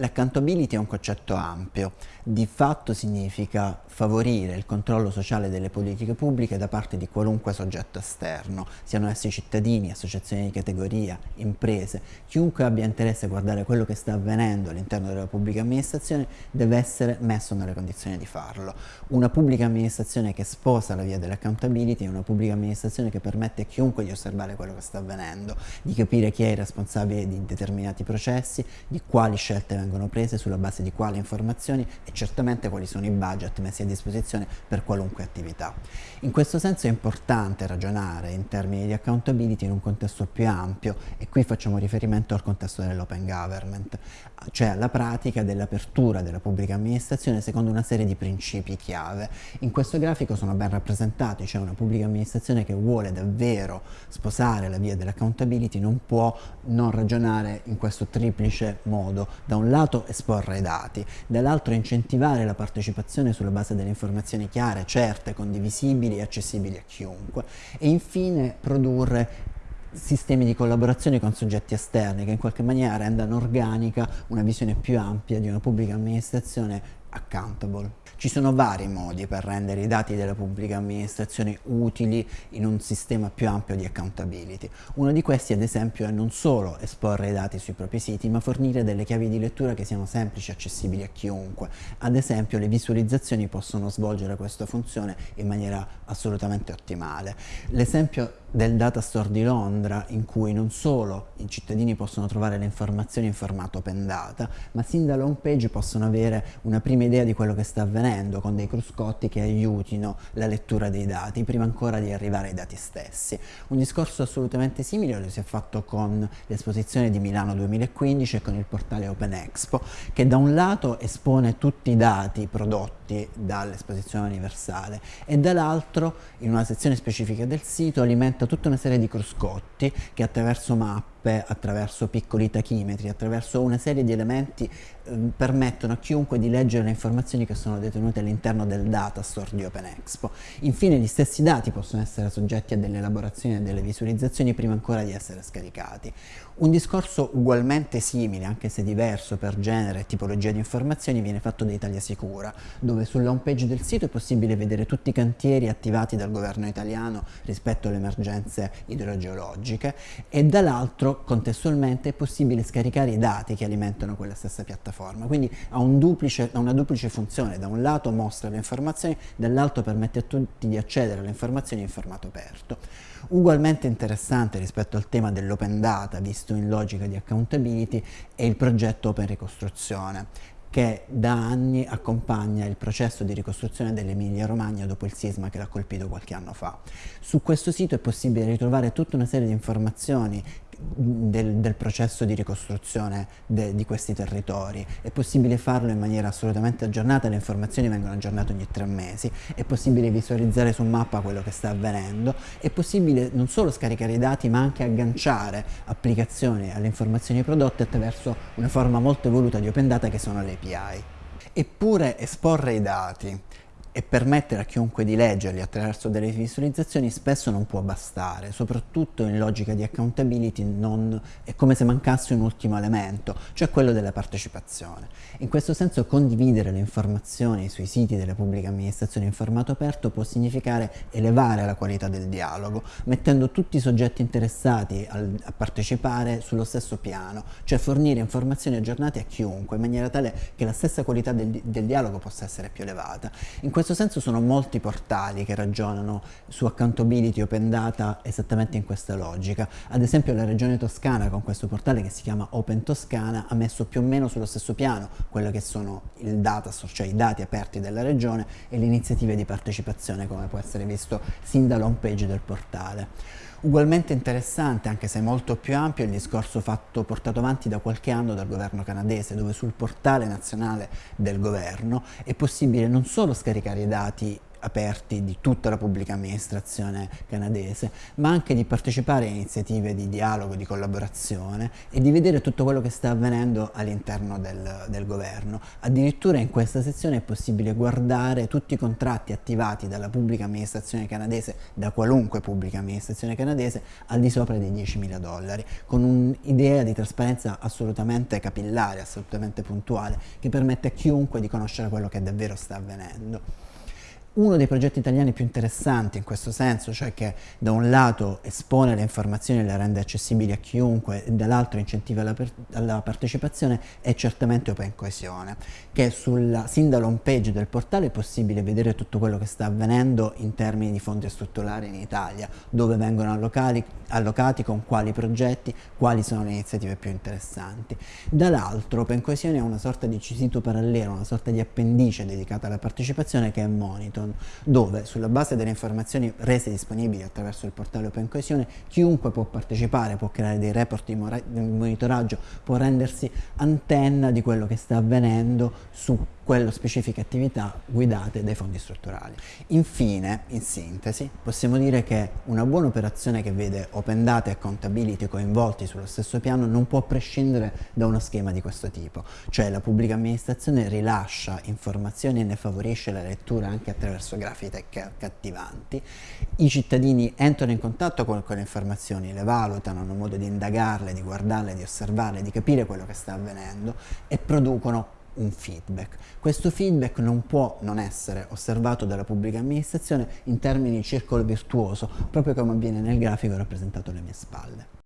L'accountability è un concetto ampio, di fatto significa favorire il controllo sociale delle politiche pubbliche da parte di qualunque soggetto esterno, siano essi cittadini, associazioni di categoria, imprese, chiunque abbia interesse a guardare quello che sta avvenendo all'interno della pubblica amministrazione deve essere messo nelle condizioni di farlo. Una pubblica amministrazione che sposa la via dell'accountability è una pubblica amministrazione che permette a chiunque di osservare quello che sta avvenendo, di capire chi è il responsabile di determinati processi, di quali scelte vengono vengono prese sulla base di quali informazioni e certamente quali sono i budget messi a disposizione per qualunque attività. In questo senso è importante ragionare in termini di accountability in un contesto più ampio e qui facciamo riferimento al contesto dell'open government, cioè alla pratica dell'apertura della pubblica amministrazione secondo una serie di principi chiave. In questo grafico sono ben rappresentati, cioè una pubblica amministrazione che vuole davvero sposare la via dell'accountability non può non ragionare in questo triplice modo. Da un lato esporre i dati, dall'altro incentivare la partecipazione sulla base delle informazioni chiare, certe, condivisibili e accessibili a chiunque e infine produrre sistemi di collaborazione con soggetti esterni che in qualche maniera rendano organica una visione più ampia di una pubblica amministrazione accountable. Ci sono vari modi per rendere i dati della pubblica amministrazione utili in un sistema più ampio di accountability. Uno di questi ad esempio è non solo esporre i dati sui propri siti ma fornire delle chiavi di lettura che siano semplici e accessibili a chiunque. Ad esempio le visualizzazioni possono svolgere questa funzione in maniera assolutamente ottimale. L'esempio del data store di Londra in cui non solo i cittadini possono trovare le informazioni in formato open data ma sin dalla home page possono avere una prima idea di quello che sta avvenendo con dei cruscotti che aiutino la lettura dei dati prima ancora di arrivare ai dati stessi. Un discorso assolutamente simile lo si è fatto con l'esposizione di Milano 2015 e con il portale Open Expo che da un lato espone tutti i dati prodotti dall'esposizione universale e dall'altro in una sezione specifica del sito alimenta presenta tutta una serie di cruscotti che attraverso mappe, attraverso piccoli tachimetri, attraverso una serie di elementi eh, permettono a chiunque di leggere le informazioni che sono detenute all'interno del data store di OpenExpo. Infine gli stessi dati possono essere soggetti a delle elaborazioni e delle visualizzazioni prima ancora di essere scaricati. Un discorso ugualmente simile, anche se diverso per genere e tipologia di informazioni, viene fatto da Italia Sicura, dove sulla home page del sito è possibile vedere tutti i cantieri attivati dal governo italiano rispetto alle emergenze idrogeologiche e dall'altro, contestualmente, è possibile scaricare i dati che alimentano quella stessa piattaforma. Quindi ha, un duplice, ha una duplice funzione, da un lato mostra le informazioni, dall'altro permette a tutti di accedere alle informazioni in formato aperto. Ugualmente interessante rispetto al tema dell'open data, visto in logica di accountability, è il progetto Open Ricostruzione, che da anni accompagna il processo di ricostruzione dell'Emilia Romagna dopo il sisma che l'ha colpito qualche anno fa. Su questo sito è possibile ritrovare tutta una serie di informazioni del, del, processo di ricostruzione de, di questi territori. È possibile farlo in maniera assolutamente aggiornata, le informazioni vengono aggiornate ogni tre mesi, è possibile visualizzare su mappa quello che sta avvenendo, è possibile non solo scaricare i dati ma anche agganciare applicazioni alle informazioni prodotte attraverso una forma molto evoluta di Open Data che sono le API. Eppure esporre i dati e permettere a chiunque di leggerli attraverso delle visualizzazioni spesso non può bastare, soprattutto in logica di accountability non, è come se mancasse un ultimo elemento, cioè quello della partecipazione. In questo senso condividere le informazioni sui siti delle pubbliche amministrazioni in formato aperto può significare elevare la qualità del dialogo, mettendo tutti i soggetti interessati al, a partecipare sullo stesso piano, cioè fornire informazioni aggiornate a chiunque, in maniera tale che la stessa qualità del, del dialogo possa essere più elevata. In questo senso sono molti portali che ragionano su accountability open data esattamente in questa logica. Ad esempio la regione toscana con questo portale che si chiama Open Toscana ha messo più o meno sullo stesso piano quello che sono data, cioè i dati aperti della regione e le iniziative di partecipazione come può essere visto sin dall'home page del portale. Ugualmente interessante, anche se molto più ampio, il discorso fatto, portato avanti da qualche anno dal governo canadese, dove sul portale nazionale del governo è possibile non solo scaricare i dati aperti di tutta la pubblica amministrazione canadese, ma anche di partecipare a iniziative di dialogo, di collaborazione e di vedere tutto quello che sta avvenendo all'interno del, del governo. Addirittura in questa sezione è possibile guardare tutti i contratti attivati dalla pubblica amministrazione canadese, da qualunque pubblica amministrazione canadese, al di sopra dei 10.000 dollari, con un'idea di trasparenza assolutamente capillare, assolutamente puntuale, che permette a chiunque di conoscere quello che davvero sta avvenendo uno dei progetti italiani più interessanti in questo senso, cioè che da un lato espone le informazioni e le rende accessibili a chiunque e dall'altro incentiva la, la, partecipazione, è certamente Open Coesione, che sulla, sin dall'home page del portale è possibile vedere tutto quello che sta avvenendo in termini di fondi strutturali in Italia, dove vengono allocati, allocati con quali progetti, quali sono le iniziative più interessanti. Dall'altro Open Coesione è una sorta di sito parallelo, una sorta di appendice dedicata alla partecipazione che è Monitor, Amazon, dove sulla base delle informazioni rese disponibili attraverso il portale Open Coesione, chiunque può partecipare, può creare dei report di monitoraggio, può rendersi antenna di quello che sta avvenendo su quelle specifiche attività guidate dai fondi strutturali. Infine, in sintesi, possiamo dire che una buona operazione che vede Open Data e Accountability coinvolti sullo stesso piano non può prescindere da uno schema di questo tipo, cioè la pubblica amministrazione rilascia informazioni e ne favorisce la lettura anche attraverso grafiche accattivanti, i cittadini entrano in contatto con quelle informazioni, le valutano, hanno modo di indagarle, di guardarle, di osservarle, di capire quello che sta avvenendo e producono un feedback. Questo feedback non può non essere osservato dalla pubblica amministrazione in termini di circolo virtuoso, proprio come avviene nel grafico rappresentato alle mie spalle.